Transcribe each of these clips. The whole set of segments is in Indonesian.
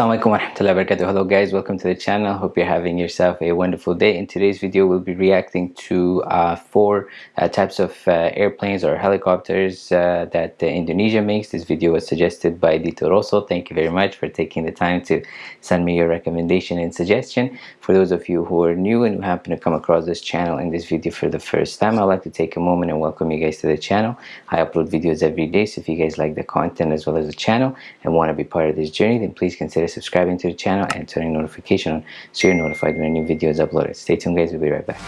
Assalamualaikum warahmatullahi wabarakatuh. Hello guys, welcome to the channel. Hope you're having yourself a wonderful day. In today's video, we'll be reacting to uh, four uh, types of uh, airplanes or helicopters uh, that Indonesia makes. This video was suggested by Dito Rosso. Thank you very much for taking the time to send me your recommendation and suggestion. For those of you who are new and who happen to come across this channel in this video for the first time, I'd like to take a moment and welcome you guys to the channel. I upload videos every day, so if you guys like the content as well as the channel and want to be part of this journey, then please consider subscribing to the channel and turning notification on so you're notified when a new video is uploaded. Stay tuned guys, we'll be right back.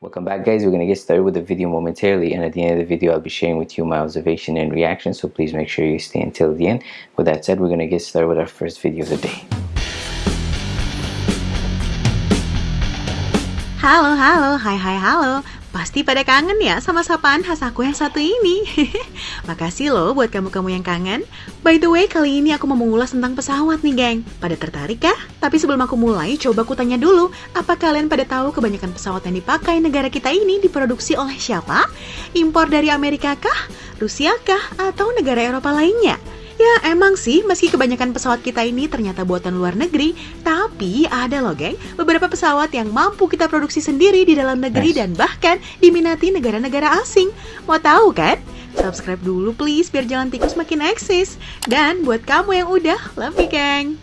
Welcome back guys, we're going to get started with the video momentarily and at the end of the video I'll be sharing with you my observation and reaction so please make sure you stay until the end. With that said, we're going to get started with our first video of the day. Halo, halo, hai hai halo Pasti pada kangen ya sama sapaan khas aku yang satu ini. Makasih loh buat kamu-kamu yang kangen. By the way, kali ini aku mau mengulas tentang pesawat nih, geng. Pada tertarik kah? Tapi sebelum aku mulai, coba aku tanya dulu, apa kalian pada tahu kebanyakan pesawat yang dipakai negara kita ini diproduksi oleh siapa? Impor dari Amerika kah? Rusia kah? Atau negara Eropa lainnya? Ya emang sih, meski kebanyakan pesawat kita ini ternyata buatan luar negeri, tapi ada loh geng, beberapa pesawat yang mampu kita produksi sendiri di dalam negeri dan bahkan diminati negara-negara asing. Mau tahu kan? Subscribe dulu please biar jalan tikus makin eksis. Dan buat kamu yang udah, love you geng!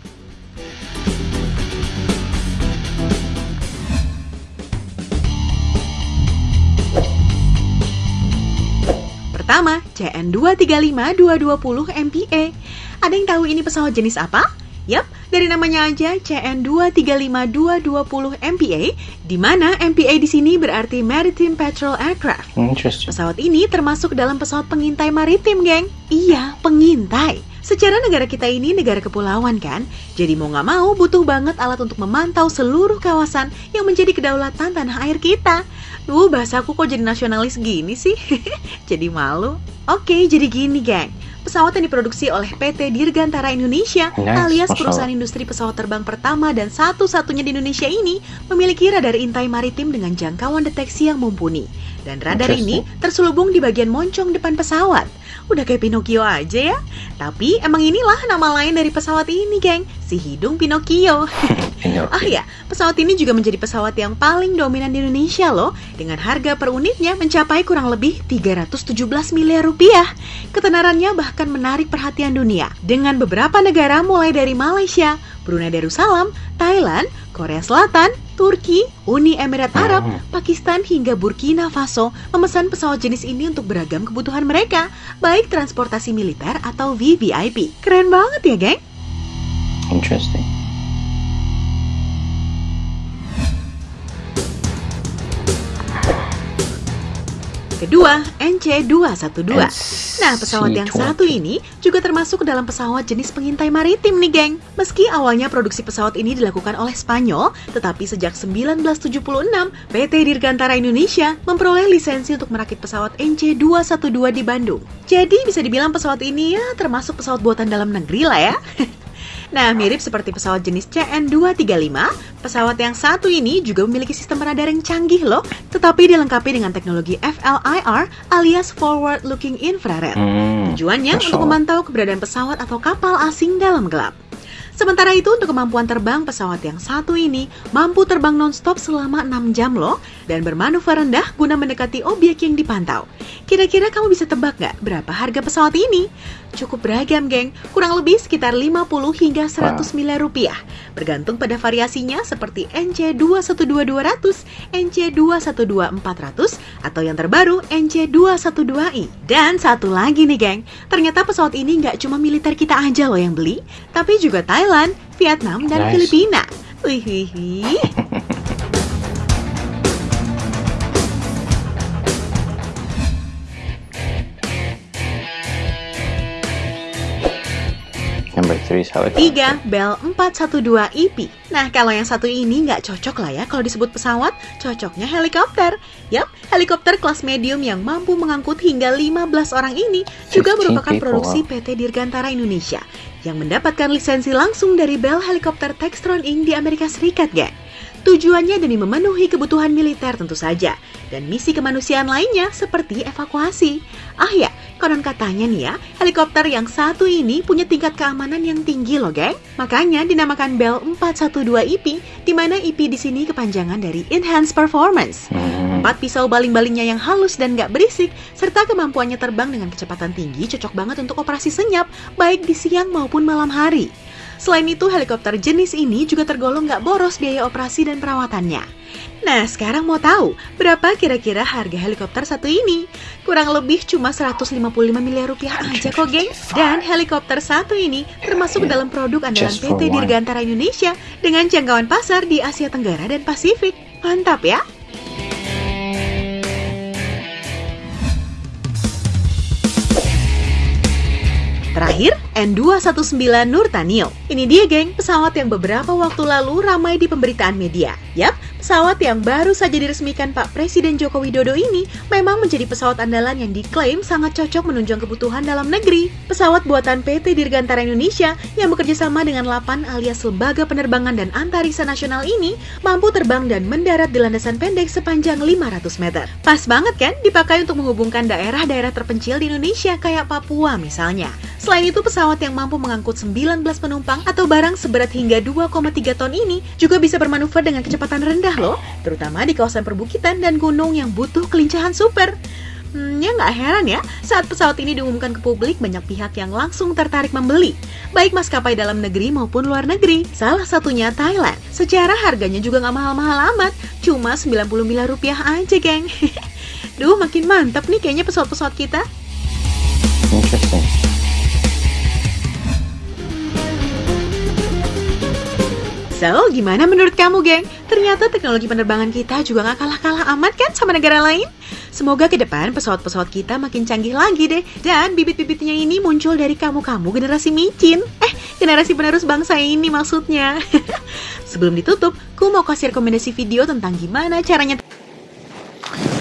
Pertama, CN235-220 MPA. Ada yang tahu ini pesawat jenis apa? Yap, dari namanya aja CN235-220 MPA, di mana MPA di sini berarti Maritime Patrol Aircraft. Pesawat ini termasuk dalam pesawat pengintai maritim, geng. Iya, pengintai. Secara negara kita ini negara kepulauan kan, jadi mau nggak mau butuh banget alat untuk memantau seluruh kawasan yang menjadi kedaulatan tanah air kita. Duh, bahasaku kok jadi nasionalis gini sih? jadi malu. Oke, jadi gini, geng. Pesawat yang diproduksi oleh PT Dirgantara Indonesia nice, alias perusahaan industri pesawat terbang pertama dan satu-satunya di Indonesia ini memiliki radar intai maritim dengan jangkauan deteksi yang mumpuni. Dan radar ini terselubung di bagian moncong depan pesawat. Udah kayak Pinocchio aja ya. Tapi emang inilah nama lain dari pesawat ini, geng. Si hidung Pinocchio. oh ya, pesawat ini juga menjadi pesawat yang paling dominan di Indonesia loh. Dengan harga per unitnya mencapai kurang lebih 317 miliar rupiah. Ketenarannya bahkan menarik perhatian dunia. Dengan beberapa negara mulai dari Malaysia, Brunei Darussalam, Thailand, Korea Selatan, Turki, Uni Emirat Arab, hmm. Pakistan hingga Burkina Faso memesan pesawat jenis ini untuk beragam kebutuhan mereka, baik transportasi militer atau VVIP. Keren banget ya, geng? Interesting. Kedua, NC212. Nah, pesawat yang satu ini juga termasuk dalam pesawat jenis pengintai maritim nih, geng. Meski awalnya produksi pesawat ini dilakukan oleh Spanyol, tetapi sejak 1976, PT Dirgantara Indonesia memperoleh lisensi untuk merakit pesawat NC212 di Bandung. Jadi bisa dibilang pesawat ini ya termasuk pesawat buatan dalam negeri lah ya. Nah, mirip seperti pesawat jenis CN235, pesawat yang satu ini juga memiliki sistem radar yang canggih loh, tetapi dilengkapi dengan teknologi FLIR alias Forward Looking Infrared. Hmm, Tujuannya untuk memantau keberadaan pesawat atau kapal asing dalam gelap. Sementara itu untuk kemampuan terbang pesawat yang satu ini mampu terbang nonstop selama 6 jam loh dan bermanuver rendah guna mendekati objek yang dipantau. Kira-kira kamu bisa tebak nggak berapa harga pesawat ini? Cukup beragam geng, kurang lebih sekitar 50 hingga 100 miliar rupiah. Bergantung pada variasinya seperti NC212200, NC212400, atau yang terbaru NC212i. Dan satu lagi nih geng, ternyata pesawat ini nggak cuma militer kita aja loh yang beli, tapi juga Thailand Thailand, Vietnam, dan nice. Filipina. Wih, wih, wih. Tiga, Bell 412 EP. Nah, kalau yang satu ini nggak cocok lah ya kalau disebut pesawat, cocoknya helikopter. Yap, helikopter kelas medium yang mampu mengangkut hingga 15 orang ini juga merupakan produksi PT Dirgantara Indonesia yang mendapatkan lisensi langsung dari Bell Helicopter Textron Inc. di Amerika Serikat, gak? Tujuannya demi memenuhi kebutuhan militer tentu saja, dan misi kemanusiaan lainnya seperti evakuasi. Ah ya, konon katanya nih ya, helikopter yang satu ini punya tingkat keamanan yang tinggi loh geng. Makanya dinamakan Bell 412 EP, di mana EP di sini kepanjangan dari Enhanced Performance. Hmm. Empat pisau baling-balingnya yang halus dan gak berisik, serta kemampuannya terbang dengan kecepatan tinggi cocok banget untuk operasi senyap, baik di siang maupun malam hari. Selain itu, helikopter jenis ini juga tergolong nggak boros biaya operasi dan perawatannya. Nah, sekarang mau tahu berapa kira-kira harga helikopter satu ini? Kurang lebih cuma 155 miliar rupiah aja kok, geng. Dan helikopter satu ini termasuk dalam produk andalan PT Dirgantara Indonesia dengan jangkauan pasar di Asia Tenggara dan Pasifik. Mantap ya! Terakhir, N219 Nurtanio. Ini dia geng, pesawat yang beberapa waktu lalu ramai di pemberitaan media. Yap, Pesawat yang baru saja diresmikan Pak Presiden Joko Widodo ini memang menjadi pesawat andalan yang diklaim sangat cocok menunjang kebutuhan dalam negeri. Pesawat buatan PT Dirgantara Indonesia yang bekerja sama dengan LAPAN alias Lembaga Penerbangan dan Antariksa Nasional ini mampu terbang dan mendarat di landasan pendek sepanjang 500 meter. Pas banget kan dipakai untuk menghubungkan daerah-daerah terpencil di Indonesia kayak Papua misalnya. Selain itu, pesawat yang mampu mengangkut 19 penumpang atau barang seberat hingga 2,3 ton ini juga bisa bermanuver dengan kecepatan rendah loh, terutama di kawasan perbukitan dan gunung yang butuh kelincahan super. Hmm, ya nggak heran ya, saat pesawat ini diumumkan ke publik, banyak pihak yang langsung tertarik membeli, baik maskapai dalam negeri maupun luar negeri. Salah satunya Thailand. Secara harganya juga nggak mahal-mahal amat, cuma 90 miliar rupiah aja, geng. Duh, makin mantap nih kayaknya pesawat-pesawat kita. Interesting. So, gimana menurut kamu, geng? Ternyata teknologi penerbangan kita juga gak kalah-kalah amat kan sama negara lain? Semoga ke depan pesawat-pesawat kita makin canggih lagi deh. Dan bibit-bibitnya ini muncul dari kamu-kamu generasi micin. Eh, generasi penerus bangsa ini maksudnya. Sebelum ditutup, ku mau kasih rekomendasi video tentang gimana caranya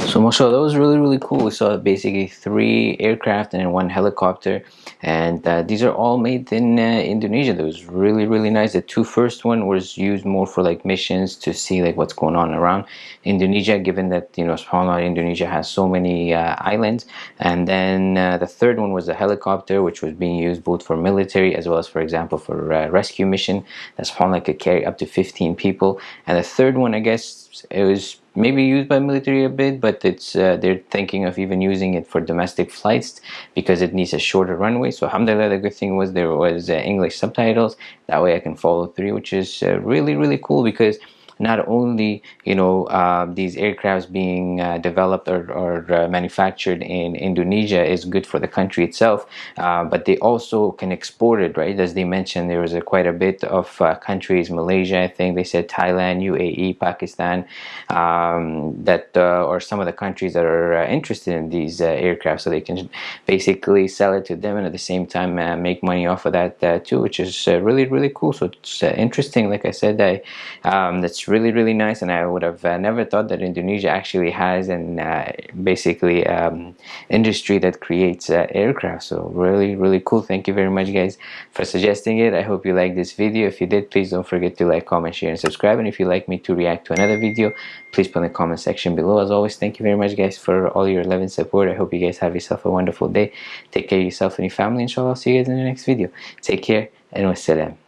So Moshe, that was really, really cool. We saw basically three aircraft and one helicopter. And uh, these are all made in uh, Indonesia. That was really, really nice. The two first one was used more for like missions to see like what's going on around Indonesia, given that, you know, subhanAllah, Indonesia has so many uh, islands. And then uh, the third one was a helicopter, which was being used both for military as well as, for example, for uh, rescue mission. That subhanAllah could carry up to 15 people. And the third one, I guess, it was maybe used by military a bit but it's uh, they're thinking of even using it for domestic flights because it needs a shorter runway. So alhamdulillah the good thing was there was uh, English subtitles. That way I can follow through which is uh, really really cool because not only you know uh, these aircrafts being uh, developed or, or uh, manufactured in Indonesia is good for the country itself uh, but they also can export it right? As they mentioned there was a, quite a bit of uh, countries Malaysia I think they said Thailand UAE Pakistan um, that uh, or some of the countries that are interested in these aircraft so they can basically sell it to them and at the same time make money off of that too which is really really cool. So it's interesting like I said I um, that's really really nice and I would have uh, never thought that Indonesia actually has an uh, basically um, industry that creates uh, aircraft. So really really cool. Thank you very much guys for suggesting it. I hope you like this video. If you did please don't forget to like comment share and subscribe. And if you'd like me to react to another video please put in the comment section below. As always thank you very much guys for all your love and support. I hope you guys have yourself a wonderful day. Take care of yourself and your family inshallah. I'll see you guys in the next video. Take care and wassalam